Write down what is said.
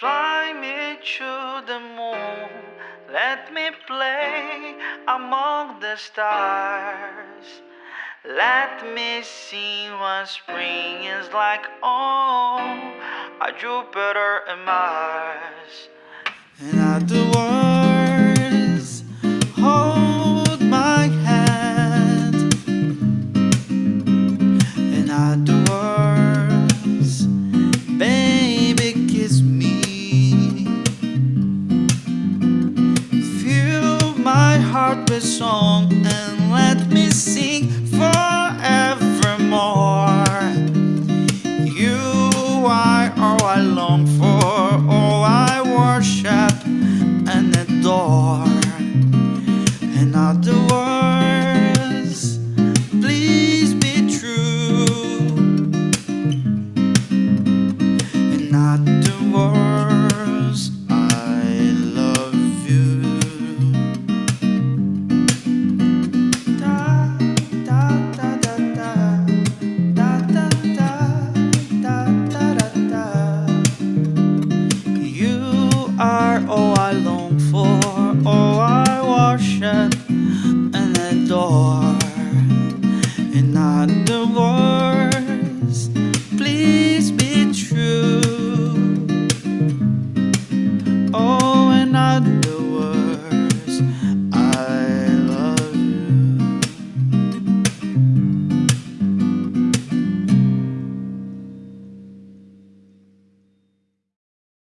Fly me to the moon, let me play among the stars. Let me see what spring is like on a Jupiter and Mars. And at the heart with song and let me sing are all I long for, all I worship.